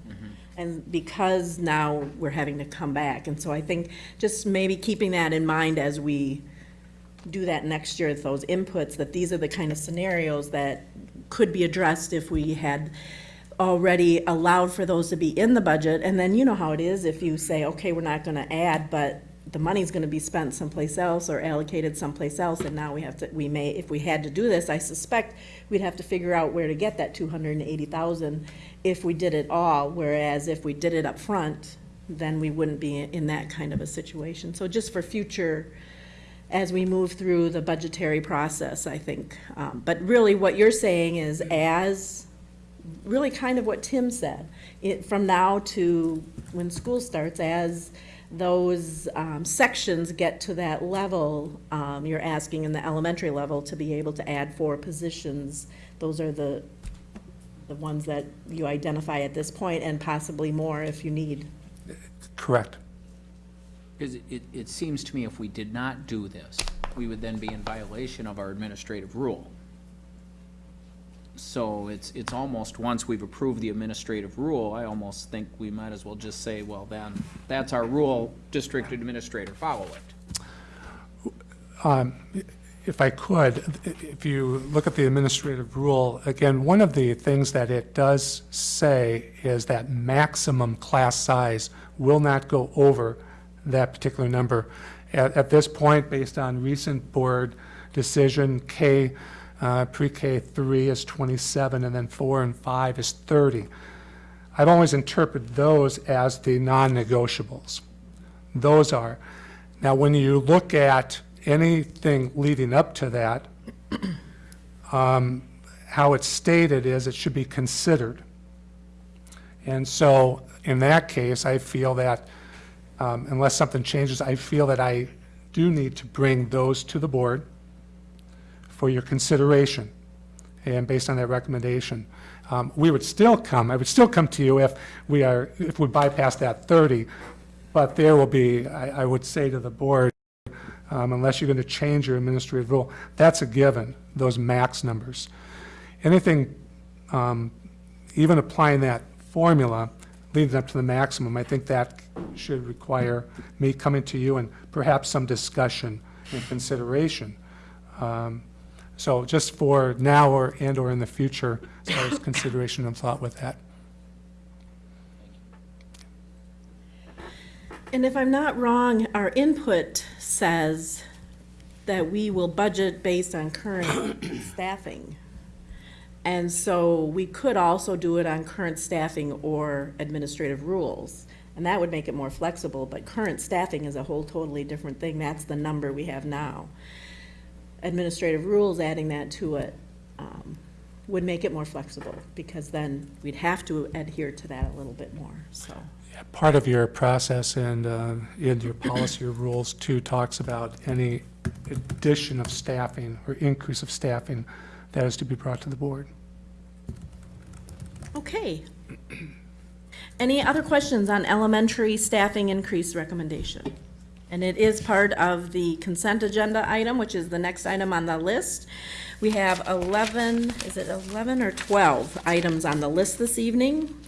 [SPEAKER 1] And because now we're having to come back, and so I think just maybe keeping that in mind as we do that next year, those inputs, that these are the kind of scenarios that could be addressed if we had already allowed for those to be in the budget, and then you know how it is, if you say, okay, we're not gonna add, but the money's gonna be spent someplace else or allocated someplace else, and now we have to, we may, if we had to do this, I suspect we'd have to figure out where to get that two hundred and eighty thousand if we did it all, whereas if we did it up front, then we wouldn't be in that kind of a situation. So just for future, as we move through the budgetary process, I think. Um, But really, what you're saying is as, really kind of what Tim said, it, from now to when school starts, as those um, sections get to that level, um, you're asking in the elementary level to be able to add four positions. Those are the, the ones that you identify at this point, and possibly more if you need.
[SPEAKER 4] Correct.
[SPEAKER 22] Because it, it seems to me if we did not do this, we would then be in violation of our administrative rule. So it's, it's almost, once we've approved the administrative rule, I almost think we might as well just say, well, then, that's our rule, district administrator, follow it.
[SPEAKER 4] Um, If I could, if you look at the administrative rule, again, one of the things that it does say is that maximum class size will not go over that particular number. At, at this point, based on recent board decision, K, uh, pre-K three is 27, and then four and five is 30. I've always interpreted those as the non-negotiables. Those are. Now, when you look at anything leading up to that, [clears throat] um, how it's stated is it should be considered. And so, in that case, I feel that um, unless something changes, I feel that I do need to bring those to the board for your consideration, and based on that recommendation. Um, We would still come, I would still come to you if we are, if we bypass that 30, but there will be, I, I would say to the board, um, unless you're going to change your administrative rule, that's a given, those max numbers. Anything, um, even applying that formula leading up to the maximum, I think that should require me coming to you and perhaps some discussion and consideration. Um, So just for now or, and/or in the future, as far as consideration and thought with that.
[SPEAKER 1] And if I'm not wrong, our input says that we will budget based on current [coughs] staffing. And so we could also do it on current staffing or administrative rules. And that would make it more flexible, but current staffing is a whole totally different thing. That's the number we have now. Administrative rules, adding that to it, um, would make it more flexible, because then we'd have to adhere to that a little bit more, so.
[SPEAKER 4] Part of your process and uh, in your policy or rules too talks about any addition of staffing or increase of staffing that is to be brought to the board.
[SPEAKER 1] Okay. Any other questions on elementary staffing increase recommendation? And it is part of the consent agenda item, which is the next item on the list. We have 11, is it 11 or 12 items on the list this evening?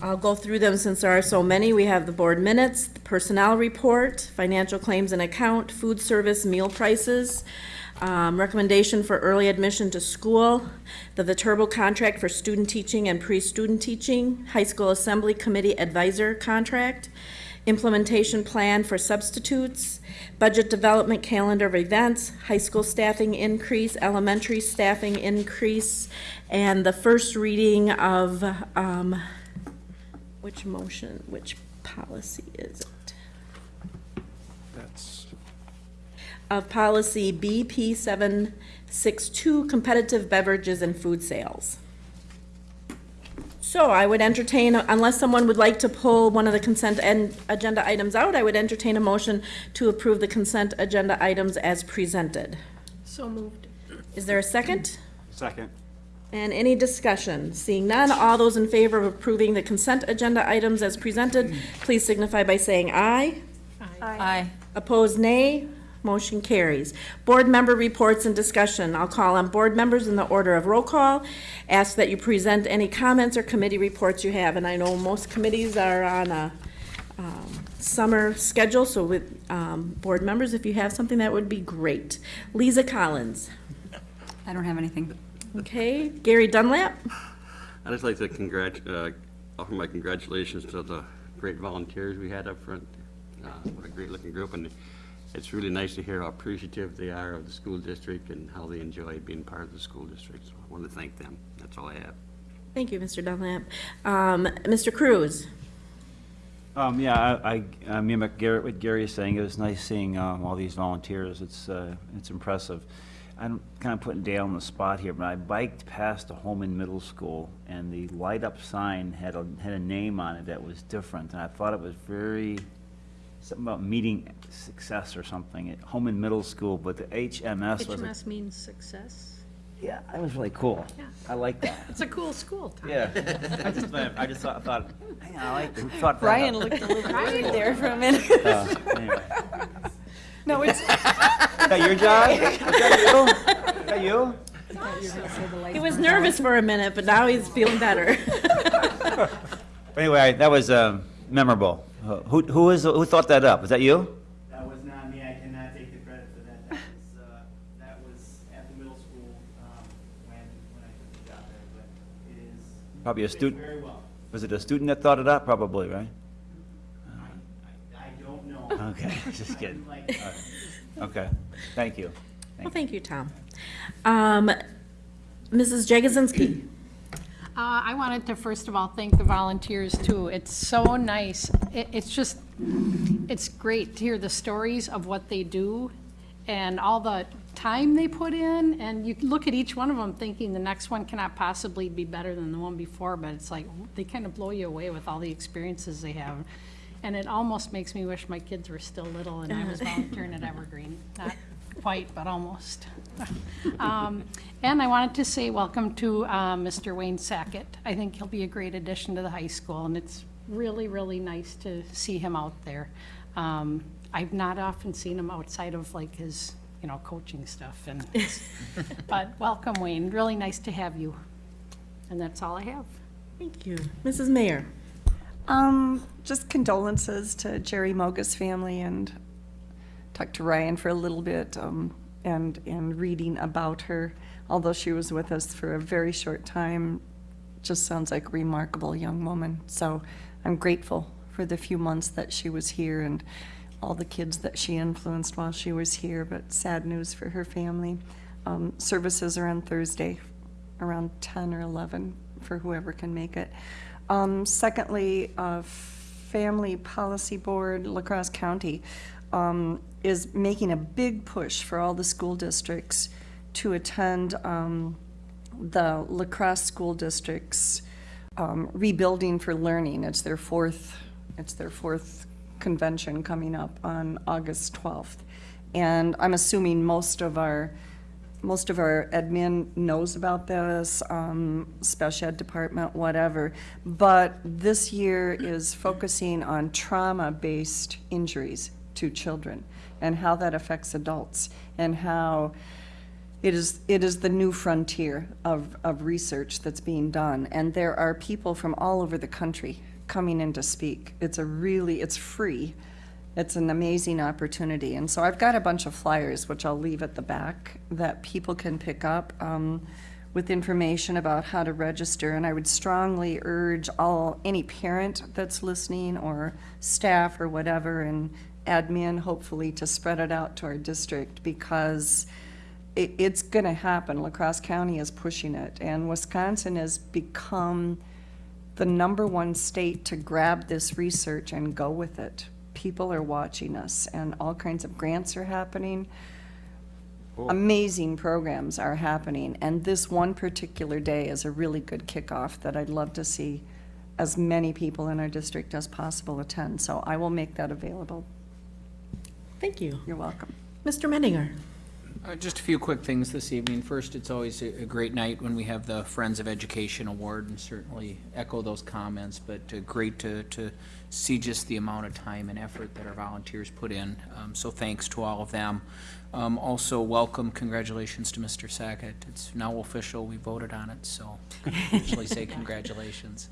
[SPEAKER 1] I'll go through them since there are so many. We have the board minutes, the personnel report, financial claims and account, food service meal prices, um, recommendation for early admission to school, the Viterbo contract for student teaching and pre-student teaching, high school assembly committee advisor contract, implementation plan for substitutes, budget development calendar of events, high school staffing increase, elementary staffing increase, and the first reading of, um, which motion, which policy is it?
[SPEAKER 4] That's
[SPEAKER 1] Of policy BP seven six two, competitive beverages and food sales. So I would entertain, unless someone would like to pull one of the consent and agenda items out, I would entertain a motion to approve the consent agenda items as presented.
[SPEAKER 16] So moved.
[SPEAKER 1] Is there a second?
[SPEAKER 14] Second.
[SPEAKER 1] And any discussion? Seeing none, all those in favor of approving the consent agenda items as presented, please signify by saying aye.
[SPEAKER 16] Aye. aye.
[SPEAKER 1] Opposed, nay. Motion carries. Board member reports and discussion. I'll call on board members in the order of roll call. Ask that you present any comments or committee reports you have, and I know most committees are on a um, summer schedule, so with um, board members, if you have something, that would be great. Lisa Collins.
[SPEAKER 23] I don't have anything.
[SPEAKER 1] Okay, Gary Dunlap.
[SPEAKER 24] I'd just like to congrat, uh, offer my congratulations to the great volunteers we had up front. Uh, What a great-looking group, and it's really nice to hear how appreciative they are of the school district and how they enjoy being part of the school district. So I want to thank them. That's all I have.
[SPEAKER 1] Thank you, Mr. Dunlap. Um, Mr. Cruz.
[SPEAKER 25] Um, yeah, I, I, I mean, what Gary, what Gary is saying, it was nice seeing, um, all these volunteers, it's, uh, it's impressive. I'm kind of putting Dale on the spot here, but I biked past the Holmen Middle School, and the light-up sign had a, had a name on it that was different, and I thought it was very, something about meeting success or something at Holmen Middle School, but the HMS was, a-
[SPEAKER 23] HMS means success.
[SPEAKER 25] yeah, that was really cool.
[SPEAKER 23] Yeah.
[SPEAKER 25] I like that.
[SPEAKER 23] It's a cool school, Tom.
[SPEAKER 25] Yeah, I just, I just thought, thought, hang on, I like, who thought that
[SPEAKER 2] Brian
[SPEAKER 25] up?
[SPEAKER 2] looked a little worried there for a minute.
[SPEAKER 25] Uh, anyway.
[SPEAKER 2] No, it's. [laughs]
[SPEAKER 25] Is that your job? Is that you? Is that you?
[SPEAKER 1] He was nervous for a minute, but now he's feeling better. [laughs]
[SPEAKER 25] Anyway, that was um, memorable. Uh, Who, who is, who thought that up? Was that you?
[SPEAKER 26] That was not me, I cannot take the credit for that. That was, uh, that was at the middle school, um, when, when I took the job there, but it is.
[SPEAKER 25] Probably a student?
[SPEAKER 26] Very well.
[SPEAKER 25] Was it a student that thought it up? Probably, right?
[SPEAKER 26] I don't know.
[SPEAKER 25] Okay, [laughs] just kidding.
[SPEAKER 26] Like-
[SPEAKER 25] All right. Okay, thank you.
[SPEAKER 1] Well, thank you, Tom. Um, Mrs. Jagosinski.
[SPEAKER 23] Uh, I wanted to first of all thank the volunteers too. It's so nice. It, it's just, it's great to hear the stories of what they do and all the time they put in. And you look at each one of them thinking the next one cannot possibly be better than the one before, but it's like, they kind of blow you away with all the experiences they have. And it almost makes me wish my kids were still little and I was volunteering at Evergreen. Not quite, but almost. [laughs] Um, And I wanted to say welcome to uh, Mr. Wayne Sackett. I think he'll be a great addition to the high school, and it's really, really nice to see him out there. Um, I've not often seen him outside of like his, you know, coaching stuff, and, [laughs] but welcome, Wayne. Really nice to have you. And that's all I have.
[SPEAKER 1] Thank you. Mrs. Mayor.
[SPEAKER 2] Um, just condolences to Jerry Mogus family and talked to Ryan for a little bit, um, and, and reading about her, although she was with us for a very short time, just sounds like a remarkable young woman. So I'm grateful for the few months that she was here and all the kids that she influenced while she was here, but sad news for her family. Um, services are on Thursday, around 10 or 11, for whoever can make it. Um, secondly, uh, Family Policy Board, La Crosse County, um, is making a big push for all the school districts to attend um, the La Crosse School District's um, Rebuilding for Learning. It's their fourth, it's their fourth convention coming up on August 12th. And I'm assuming most of our, most of our admin knows about this, um, special ed department, whatever. But this year is focusing on trauma-based injuries to children and how that affects adults and how it is, it is the new frontier of, of research that's being done. And there are people from all over the country coming in to speak. It's a really, it's free. It's an amazing opportunity. And so I've got a bunch of flyers, which I'll leave at the back, that people can pick up um, with information about how to register. And I would strongly urge all, any parent that's listening or staff or whatever and admin, hopefully, to spread it out to our district because it, it's going to happen. La Crosse County is pushing it, and Wisconsin has become the number one state to grab this research and go with it. People are watching us, and all kinds of grants are happening. Amazing programs are happening, and this one particular day is a really good kickoff that I'd love to see as many people in our district as possible attend. So I will make that available.
[SPEAKER 1] Thank you.
[SPEAKER 2] You're welcome.
[SPEAKER 1] Mr. Menninger.
[SPEAKER 22] Uh, Just a few quick things this evening. First, it's always a a great night when we have the Friends of Education Award, and certainly echo those comments, but uh, great to, to see just the amount of time and effort that our volunteers put in. Um, So thanks to all of them. Um, Also, welcome, congratulations to Mr. Sackett. It's now official, we voted on it, so officially say [laughs] congratulations.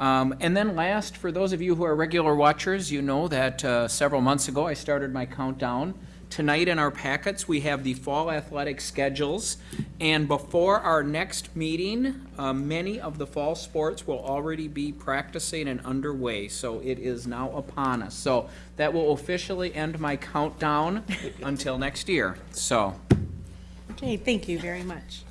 [SPEAKER 22] Um, And then last, for those of you who are regular watchers, you know that uh, several months ago, I started my countdown. Tonight in our packets, we have the fall athletic schedules. And before our next meeting, uh, many of the fall sports will already be practicing and underway. So it is now upon us. So that will officially end my countdown [laughs] until next year. So.
[SPEAKER 1] Okay, thank you very much.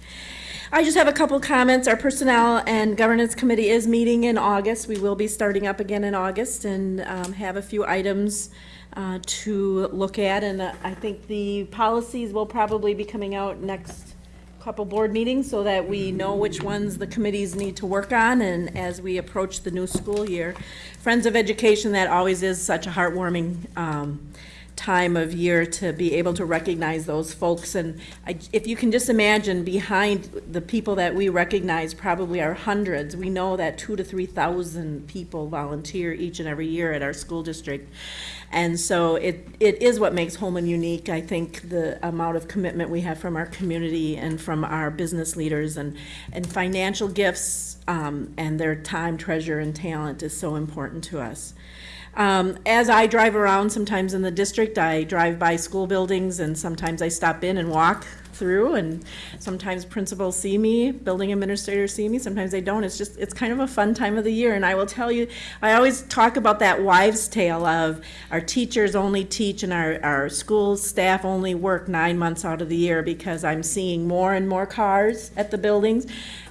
[SPEAKER 1] I just have a couple comments. Our Personnel and Governance Committee is meeting in August. We will be starting up again in August and um, have a few items uh, to look at. And uh, I think the policies will probably be coming out next couple board meetings so that we know which ones the committees need to work on and as we approach the new school year. Friends of Education, that always is such a heartwarming um, time of year to be able to recognize those folks. And I- if you can just imagine, behind the people that we recognize probably are hundreds. We know that two to 3,000 people volunteer each and every year at our school district. And so it, it is what makes Holmen unique. I think the amount of commitment we have from our community and from our business leaders and, and financial gifts um, and their time, treasure, and talent is so important to us. Um, as I drive around sometimes in the district, I drive by school buildings and sometimes I stop in and walk through and sometimes principals see me, building administrators see me, sometimes they don't. It's just, it's kind of a fun time of the year. And I will tell you, I always talk about that wives' tale of our teachers only teach and our, our school staff only work nine months out of the year because I'm seeing more and more cars at the buildings.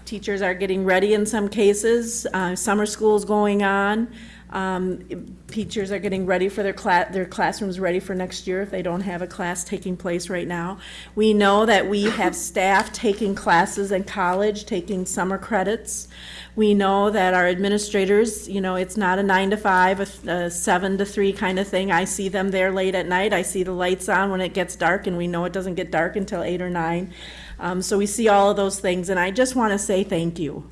[SPEAKER 1] Teachers are getting ready in some cases, uh, summer school's going on. Um, teachers are getting ready for their class, their classrooms ready for next year if they don't have a class taking place right now. We know that we have staff taking classes in college, taking summer credits. We know that our administrators, you know, it's not a nine to five, a, a seven to three kind of thing. I see them there late at night. I see the lights on when it gets dark, and we know it doesn't get dark until eight or nine. Um, so we see all of those things, and I just want to say thank you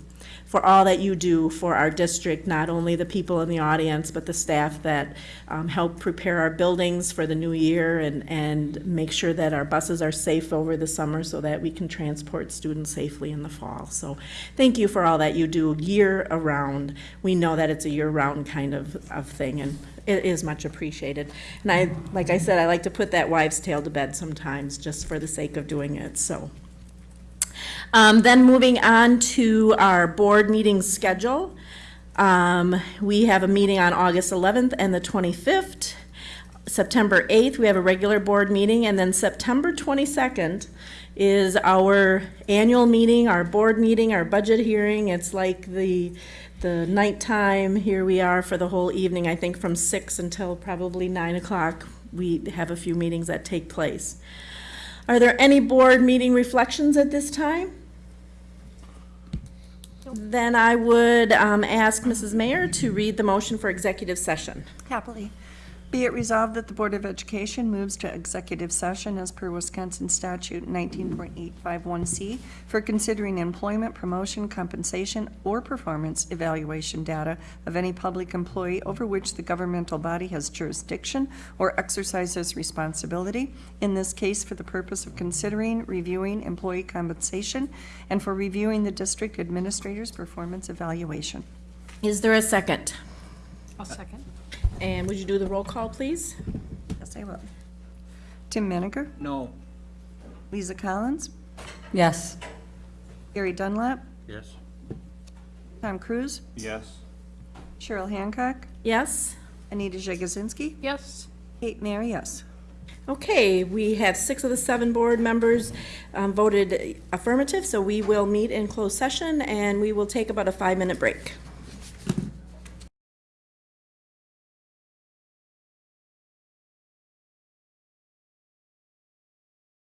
[SPEAKER 1] for all that you do for our district, not only the people in the audience, but the staff that um, help prepare our buildings for the new year and, and make sure that our buses are safe over the summer so that we can transport students safely in the fall. So thank you for all that you do year-around. We know that it's a year-round kind of, of thing, and it is much appreciated. And I, like I said, I like to put that wives' tale to bed sometimes, just for the sake of doing it, so. Um, Then moving on to our board meeting schedule. Um, We have a meeting on August 11th and the 25th. September 8th, we have a regular board meeting, and then September 22nd is our annual meeting, our board meeting, our budget hearing. It's like the, the nighttime, here we are for the whole evening, I think from 6 until probably 9 o'clock. We have a few meetings that take place. Are there any board meeting reflections at this time? Then I would um, ask Mrs. Mayor to read the motion for executive session.
[SPEAKER 2] Happily. Be it resolved that the Board of Education moves to executive session as per Wisconsin statute 19.851C for considering employment, promotion, compensation, or performance evaluation data of any public employee over which the governmental body has jurisdiction or exercises responsibility, in this case for the purpose of considering, reviewing employee compensation, and for reviewing the district administrator's performance evaluation.
[SPEAKER 1] Is there a second?
[SPEAKER 23] I'll second.
[SPEAKER 1] And would you do the roll call, please?
[SPEAKER 2] Yes, I will. Tim Menninger?
[SPEAKER 22] No.
[SPEAKER 2] Lisa Collins?
[SPEAKER 16] Yes.
[SPEAKER 2] Gary Dunlap?
[SPEAKER 24] Yes.
[SPEAKER 2] Tom Cruz?
[SPEAKER 25] Yes.
[SPEAKER 2] Cheryl Hancock?
[SPEAKER 1] Yes?
[SPEAKER 2] Anita Jagosinski?
[SPEAKER 23] Yes.
[SPEAKER 2] Kate Mary, yes.
[SPEAKER 1] Okay, we have six of the seven board members um, voted affirmative, so we will meet in closed session, and we will take about a five-minute break.